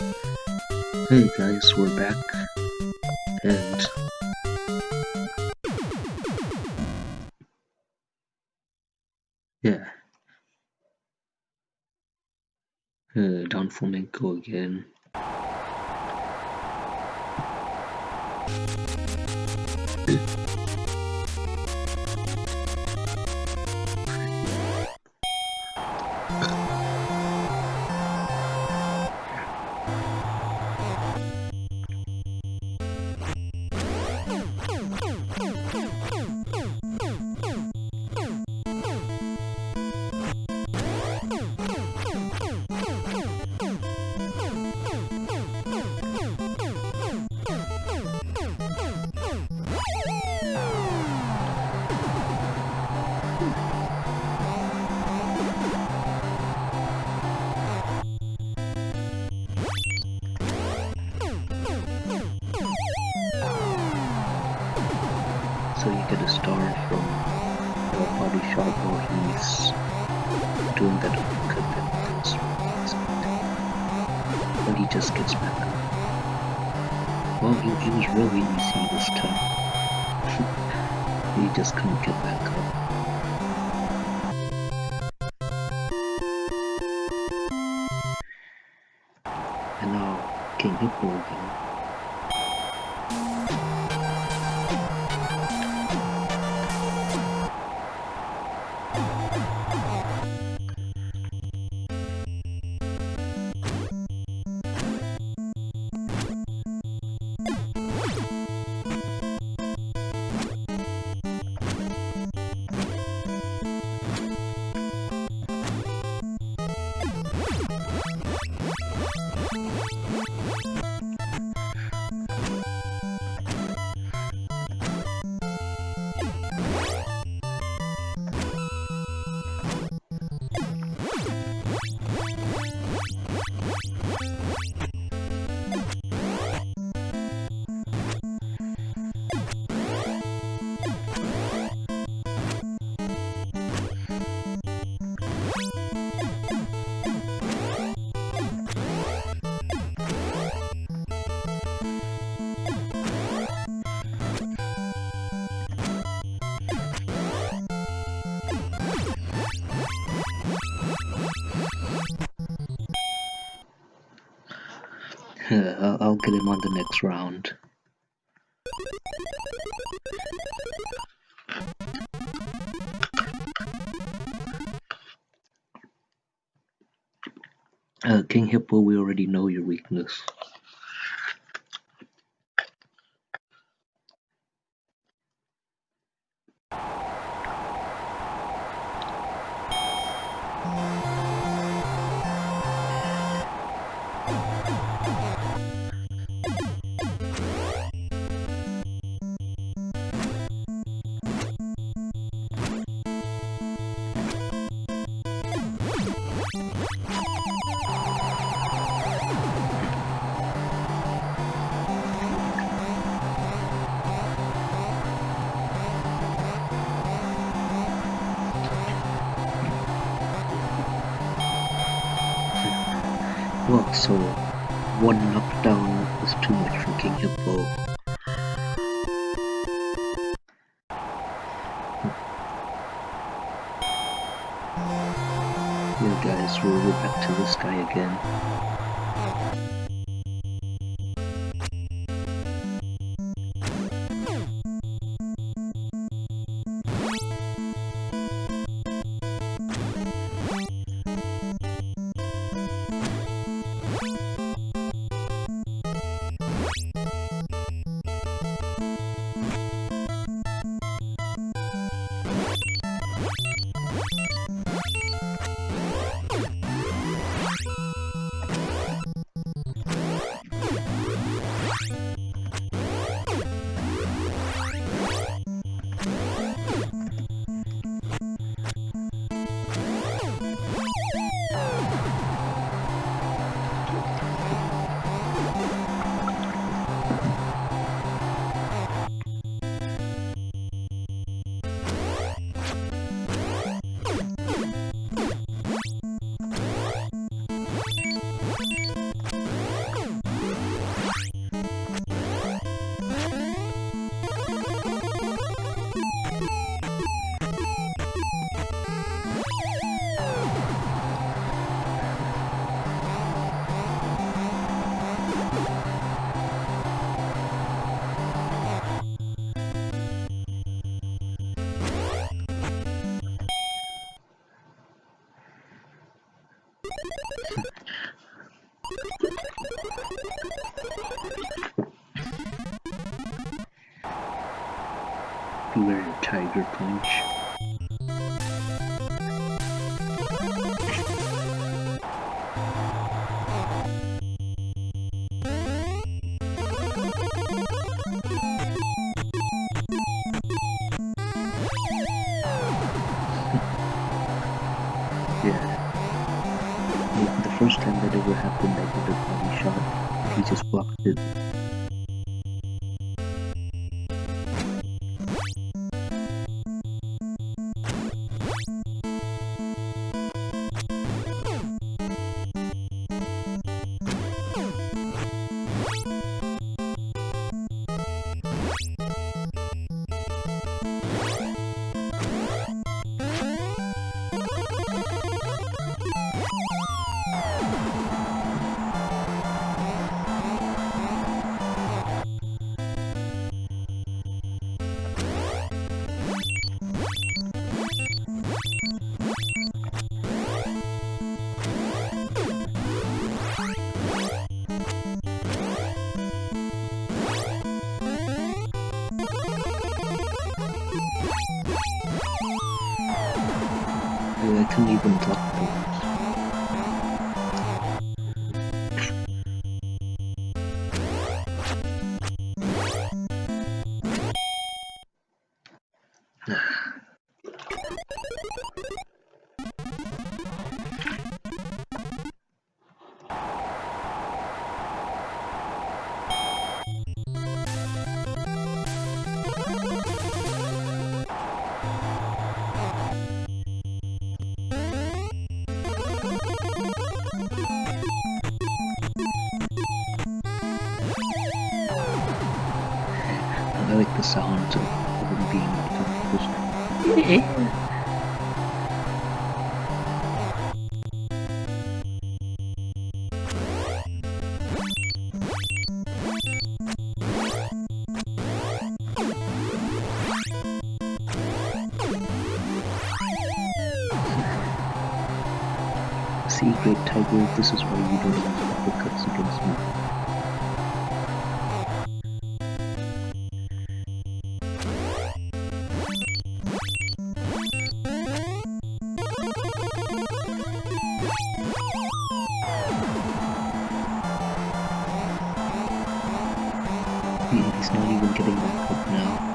Hey guys, we're back, and yeah, uh, Don Flamenco again. Where he's doing that that goes But he just gets back up. Well, he, he was really easy this time. he just couldn't get back up. And now King Hippo again. I'll, get him on the next round. Uh, King Hippo, we already know your weakness. Well, so one knockdown was too much for King Hippo. Hmm. Yeah guys, we'll go back to this guy again. Beware tiger punch. This is why you don't use uppercuts against me. Hmm, he's not even getting back up now.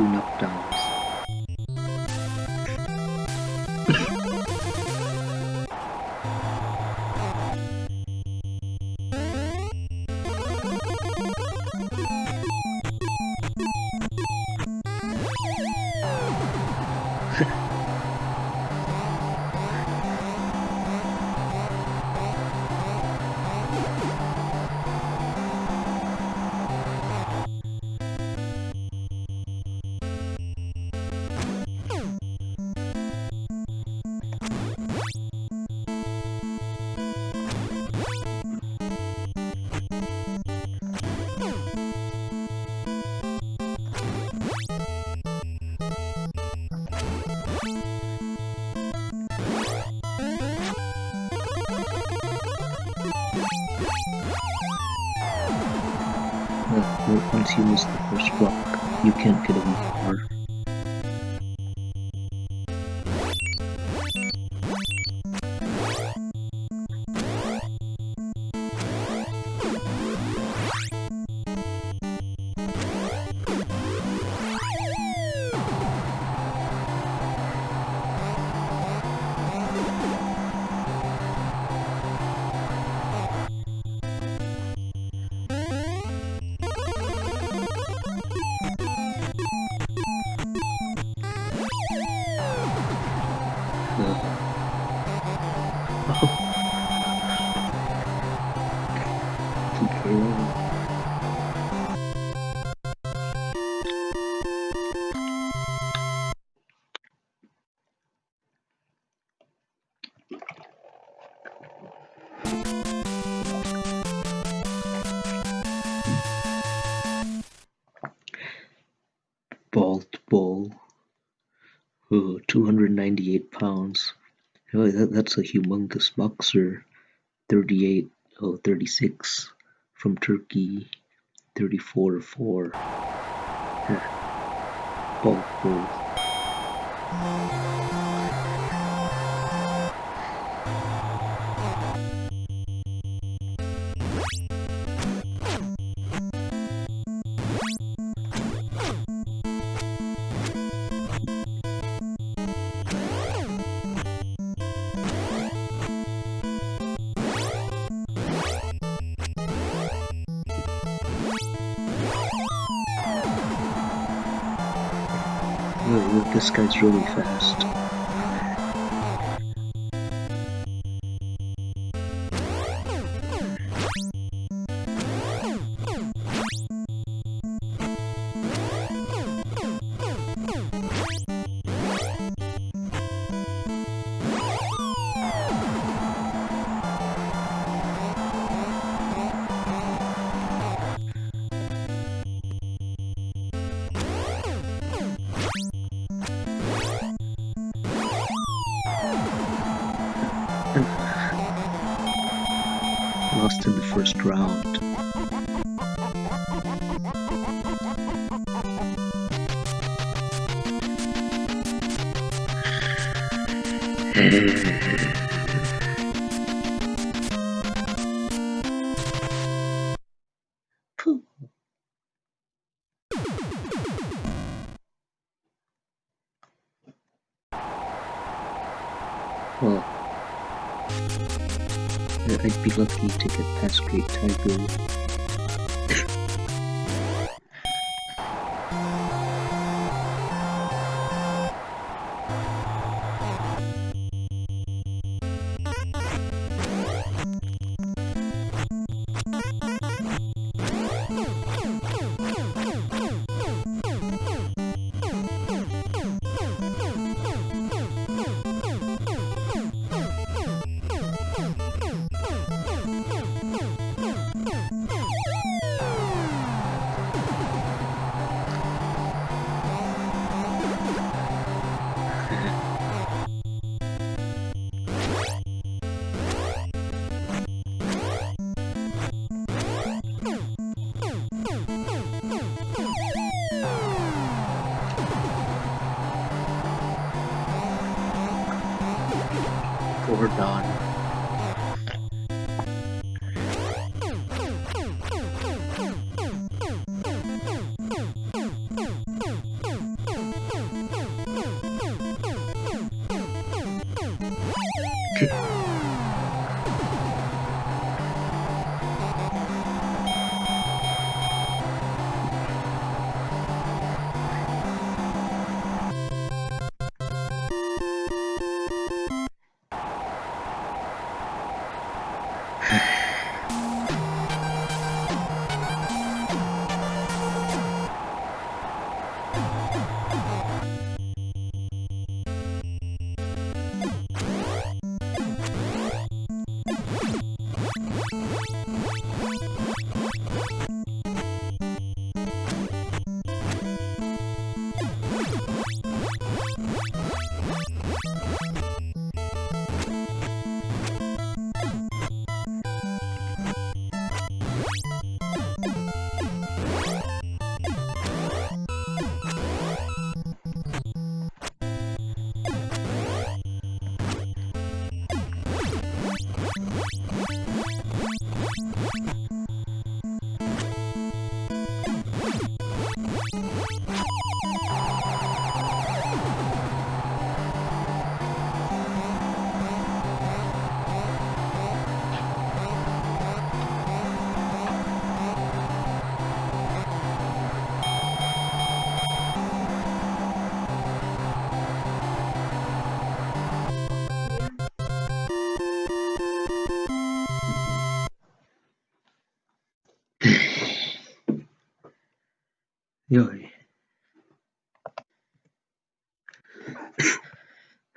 Two knockdowns. Once you miss the first rock, you can't get more. Bald that's a humongous boxer. 38, oh, 36 from Turkey. 34 4. Bald this guy's really fast. First round. get past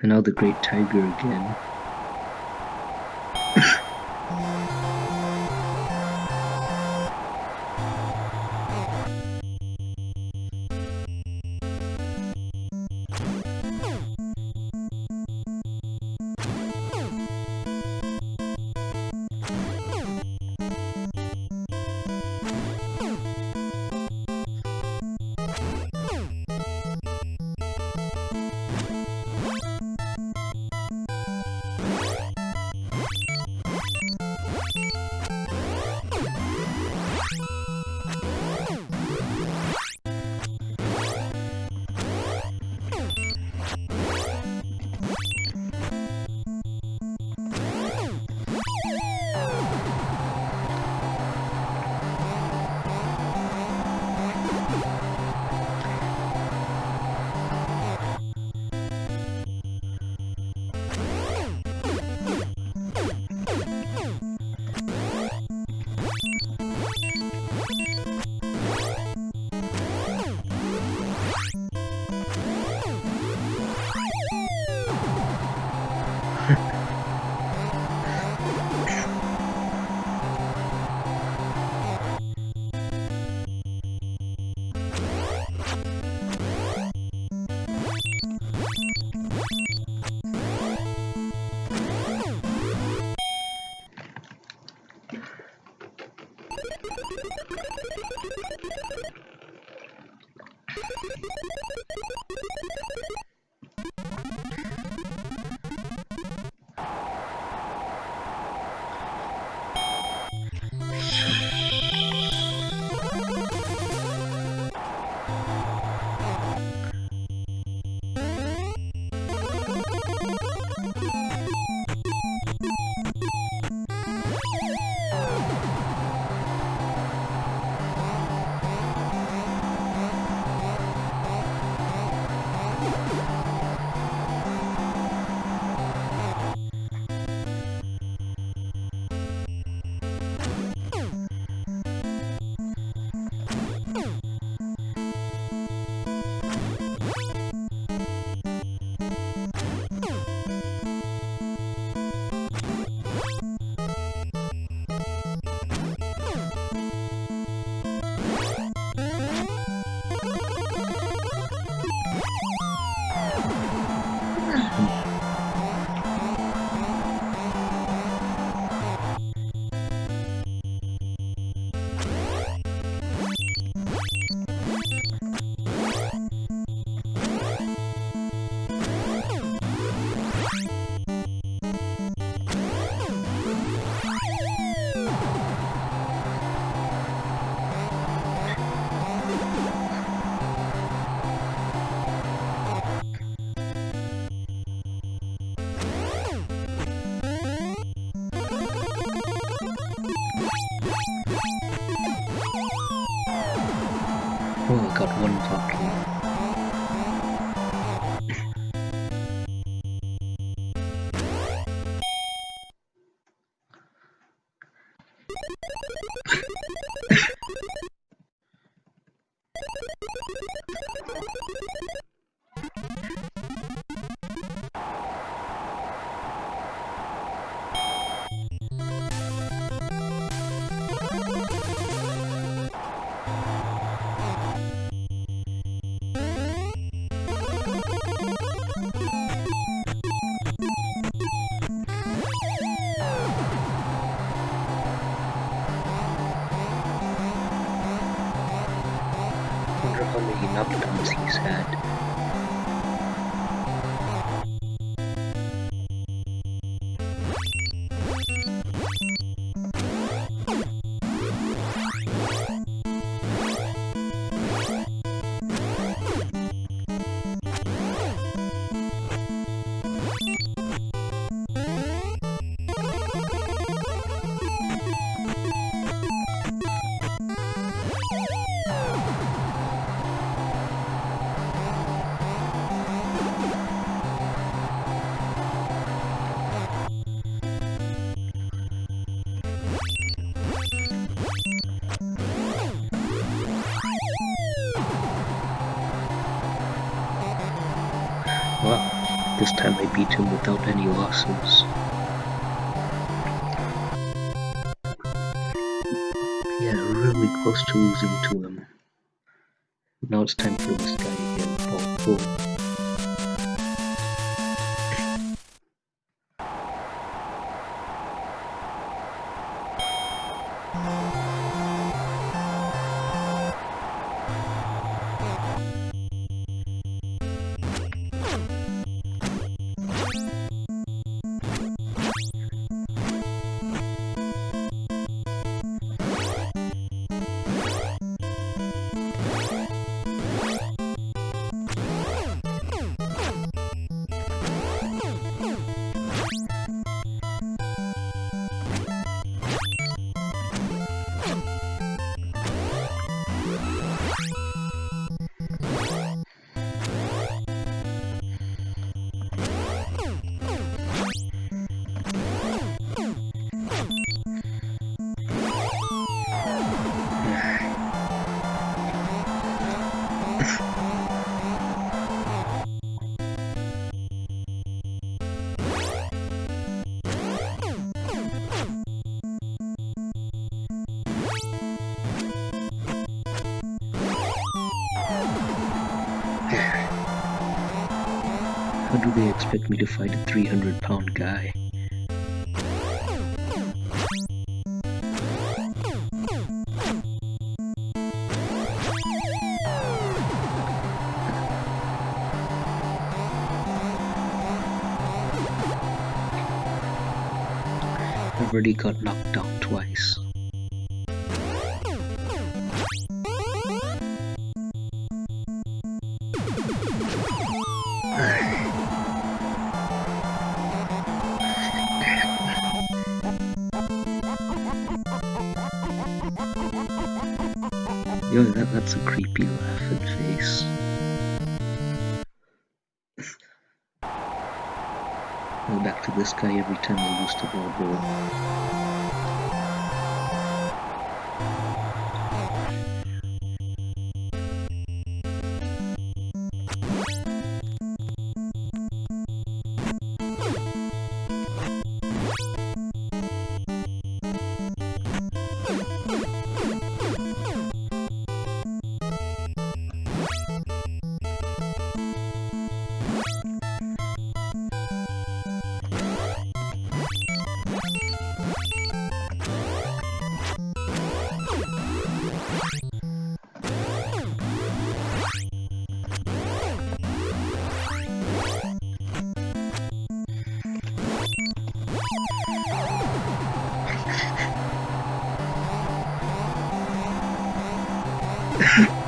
and now the great tiger again. Nuptons this time I beat him without any losses. Yeah, really close to losing to him. Now it's time for this guy again, Paul do they expect me to fight a 300 pound guy? I've already got knocked down twice. That's a creepy laughing face. Go back to this guy every time I lose to Balboa. Is rigged?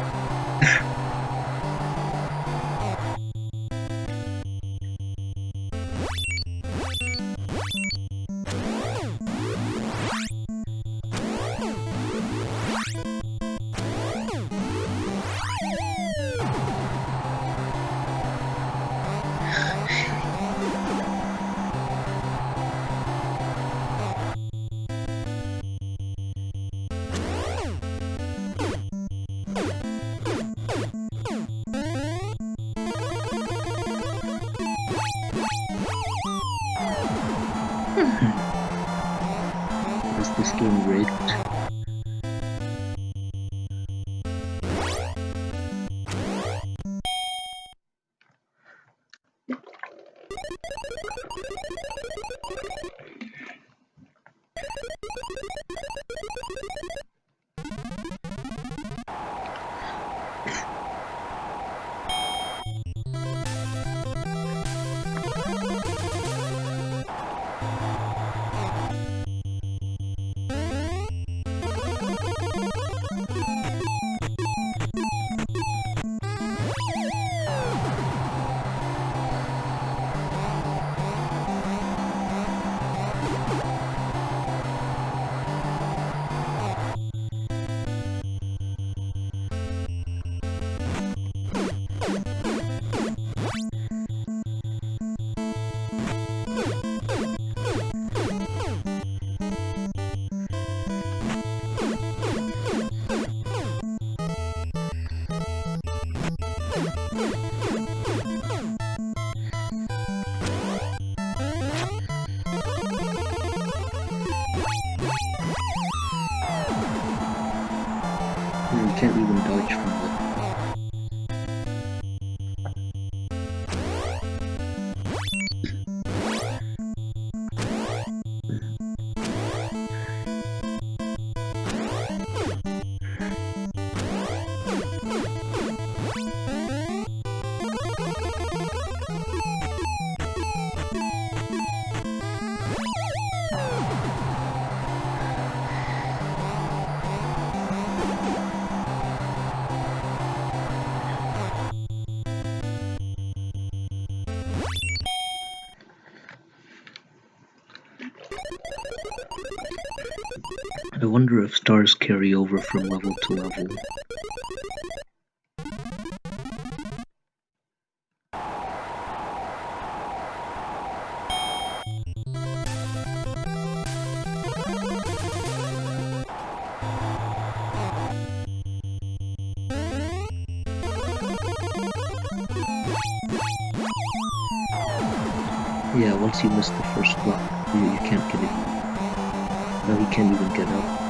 dodge I wonder if stars carry over from level to level. Yeah, once you miss the first block, you, you can't get it. Now he can't even get up.